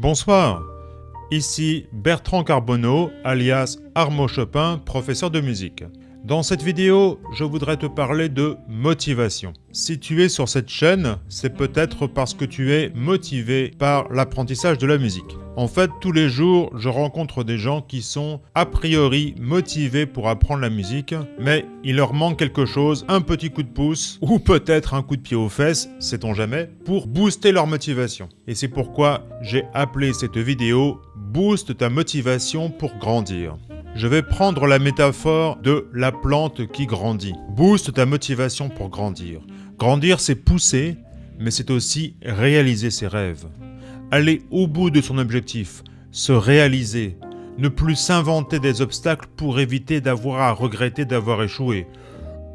Bonsoir, ici Bertrand Carbonneau, alias Armo Chopin, professeur de musique. Dans cette vidéo, je voudrais te parler de motivation. Si tu es sur cette chaîne, c'est peut-être parce que tu es motivé par l'apprentissage de la musique. En fait, tous les jours, je rencontre des gens qui sont a priori motivés pour apprendre la musique, mais il leur manque quelque chose, un petit coup de pouce, ou peut-être un coup de pied aux fesses, sait-on jamais, pour booster leur motivation. Et c'est pourquoi j'ai appelé cette vidéo « Booste ta motivation pour grandir ». Je vais prendre la métaphore de la plante qui grandit. Booste ta motivation pour grandir. Grandir, c'est pousser, mais c'est aussi réaliser ses rêves. Aller au bout de son objectif, se réaliser, ne plus s'inventer des obstacles pour éviter d'avoir à regretter d'avoir échoué.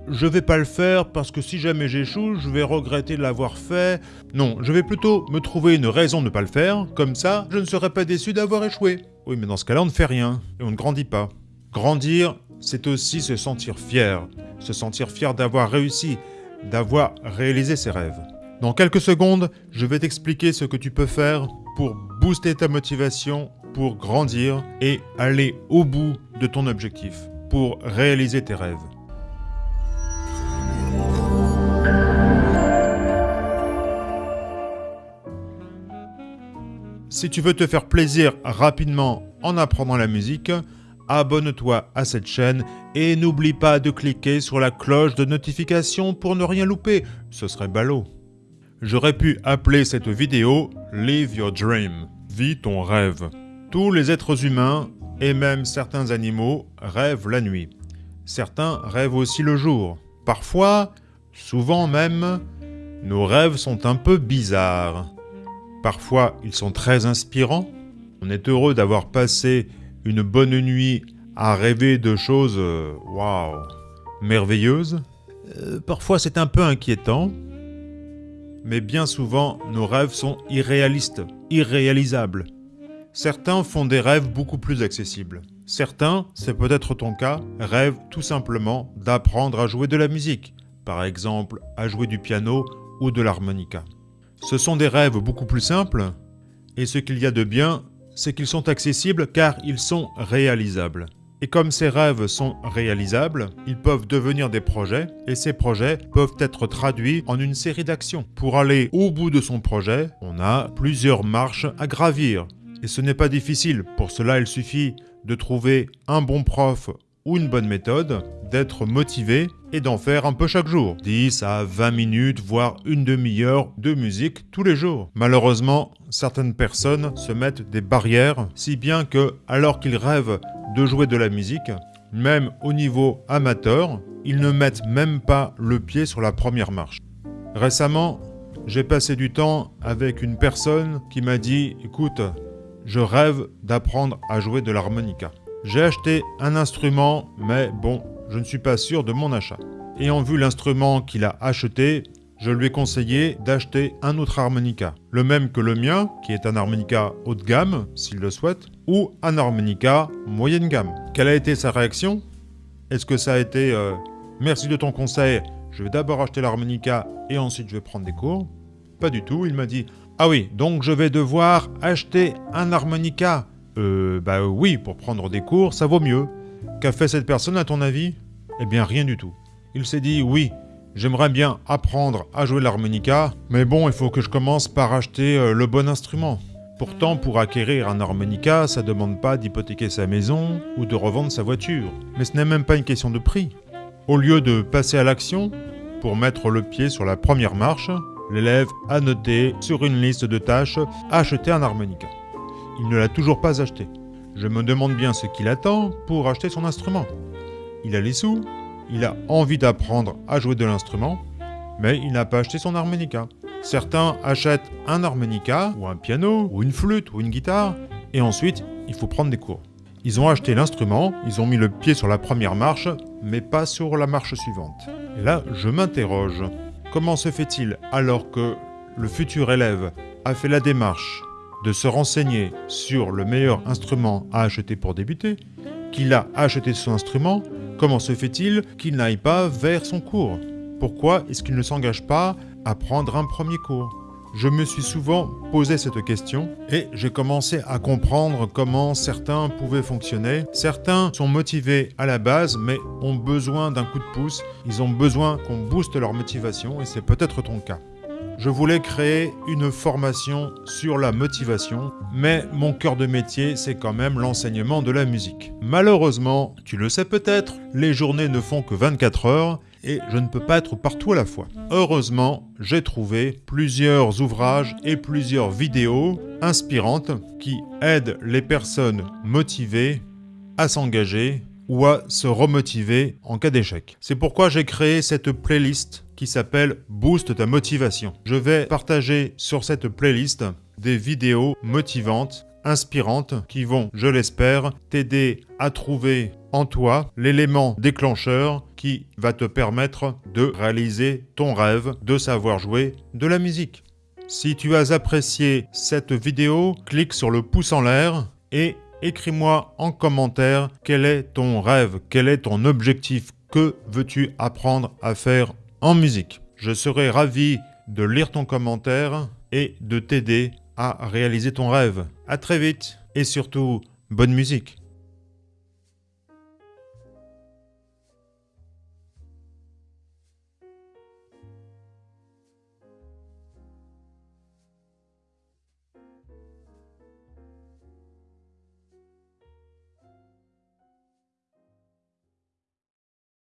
Je vais pas le faire parce que si jamais j'échoue, je vais regretter de l'avoir fait. Non, je vais plutôt me trouver une raison de ne pas le faire, comme ça, je ne serai pas déçu d'avoir échoué. Oui, mais dans ce cas-là, on ne fait rien, et on ne grandit pas. Grandir, c'est aussi se sentir fier, se sentir fier d'avoir réussi, d'avoir réalisé ses rêves. Dans quelques secondes, je vais t'expliquer ce que tu peux faire pour booster ta motivation, pour grandir et aller au bout de ton objectif, pour réaliser tes rêves. Si tu veux te faire plaisir rapidement en apprenant la musique, abonne-toi à cette chaîne et n'oublie pas de cliquer sur la cloche de notification pour ne rien louper, ce serait ballot. J'aurais pu appeler cette vidéo « Live your dream », vis ton rêve. Tous les êtres humains, et même certains animaux, rêvent la nuit. Certains rêvent aussi le jour. Parfois, souvent même, nos rêves sont un peu bizarres. Parfois, ils sont très inspirants. On est heureux d'avoir passé une bonne nuit à rêver de choses, euh, waouh, merveilleuses. Euh, parfois, c'est un peu inquiétant. Mais bien souvent, nos rêves sont irréalistes, irréalisables. Certains font des rêves beaucoup plus accessibles. Certains, c'est peut-être ton cas, rêvent tout simplement d'apprendre à jouer de la musique, par exemple à jouer du piano ou de l'harmonica. Ce sont des rêves beaucoup plus simples, et ce qu'il y a de bien, c'est qu'ils sont accessibles car ils sont réalisables. Et comme ces rêves sont réalisables, ils peuvent devenir des projets, et ces projets peuvent être traduits en une série d'actions. Pour aller au bout de son projet, on a plusieurs marches à gravir. Et ce n'est pas difficile, pour cela il suffit de trouver un bon prof ou une bonne méthode, d'être motivé et d'en faire un peu chaque jour. 10 à 20 minutes, voire une demi-heure de musique tous les jours. Malheureusement, certaines personnes se mettent des barrières, si bien que, alors qu'ils rêvent de jouer de la musique, même au niveau amateur, ils ne mettent même pas le pied sur la première marche. Récemment, j'ai passé du temps avec une personne qui m'a dit « Écoute, je rêve d'apprendre à jouer de l'harmonica. J'ai acheté un instrument, mais bon, je ne suis pas sûr de mon achat. Ayant vu l'instrument qu'il a acheté, je lui ai conseillé d'acheter un autre harmonica, le même que le mien, qui est un harmonica haut de gamme, s'il le souhaite, ou un harmonica moyenne gamme. Quelle a été sa réaction? Est-ce que ça a été euh, Merci de ton conseil, je vais d'abord acheter l'harmonica et ensuite je vais prendre des cours » Pas du tout, il m'a dit « Ah oui, donc je vais devoir acheter un harmonica euh, bah oui, pour prendre des cours, ça vaut mieux. Qu'a fait cette personne à ton avis? Eh bien rien du tout. Il s'est dit, oui, j'aimerais bien apprendre à jouer l'harmonica, mais bon, il faut que je commence par acheter euh, le bon instrument. Pourtant, pour acquérir un harmonica, ça demande pas d'hypothéquer sa maison ou de revendre sa voiture. Mais ce n'est même pas une question de prix. Au lieu de passer à l'action, pour mettre le pied sur la première marche, l'élève a noté sur une liste de tâches « acheter un harmonica ». Il ne l'a toujours pas acheté. Je me demande bien ce qu'il attend pour acheter son instrument. Il a les sous, il a envie d'apprendre à jouer de l'instrument, mais il n'a pas acheté son harmonica. Certains achètent un harmonica, ou un piano, ou une flûte, ou une guitare, et ensuite, il faut prendre des cours. Ils ont acheté l'instrument, ils ont mis le pied sur la première marche, mais pas sur la marche suivante. Et là, je m'interroge. Comment se fait-il alors que le futur élève a fait la démarche de se renseigner sur le meilleur instrument à acheter pour débuter, qu'il a acheté son instrument, comment se fait-il qu'il n'aille pas vers son cours? Pourquoi est-ce qu'il ne s'engage pas à prendre un premier cours? Je me suis souvent posé cette question et j'ai commencé à comprendre comment certains pouvaient fonctionner. Certains sont motivés à la base mais ont besoin d'un coup de pouce. Ils ont besoin qu'on booste leur motivation et c'est peut-être ton cas. Je voulais créer une formation sur la motivation, mais mon cœur de métier, c'est quand même l'enseignement de la musique. Malheureusement, tu le sais peut-être, les journées ne font que 24 heures et je ne peux pas être partout à la fois. Heureusement, j'ai trouvé plusieurs ouvrages et plusieurs vidéos inspirantes qui aident les personnes motivées à s'engager ou à se remotiver en cas d'échec. C'est pourquoi j'ai créé cette playlist qui s'appelle Boost ta motivation. Je vais partager sur cette playlist des vidéos motivantes, inspirantes, qui vont, je l'espère, t'aider à trouver en toi l'élément déclencheur qui va te permettre de réaliser ton rêve de savoir jouer de la musique. Si tu as apprécié cette vidéo, clique sur le pouce en l'air et écris-moi en commentaire quel est ton rêve, quel est ton objectif, que veux-tu apprendre à faire en musique? Je serai ravi de lire ton commentaire et de t'aider à réaliser ton rêve. A très vite et surtout, bonne musique